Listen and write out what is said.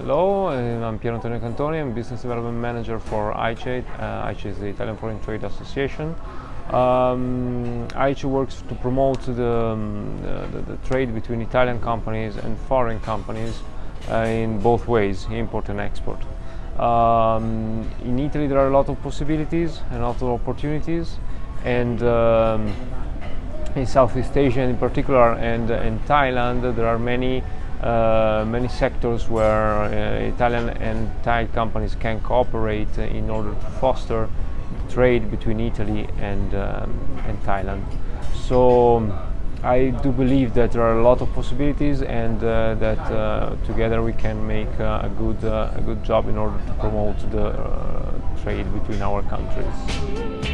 Hello, uh, I'm Pier Antonio Cantoni, I'm Business Development Manager for AICE. Uh, AICE is the Italian Foreign Trade Association. Um, AICE works to promote the, um, the, the, trade between Italian companies and foreign companies uh, in both ways, import and export. Um, in Italy there are a lot of possibilities and a lot of opportunities and um, in Southeast Asia in particular and in Thailand there are many uh, many sectors where uh, Italian and Thai companies can cooperate in order to foster trade between Italy and, um, and Thailand. So I do believe that there are a lot of possibilities and uh, that uh, together we can make uh, a, good, uh, a good job in order to promote the trade between our countries.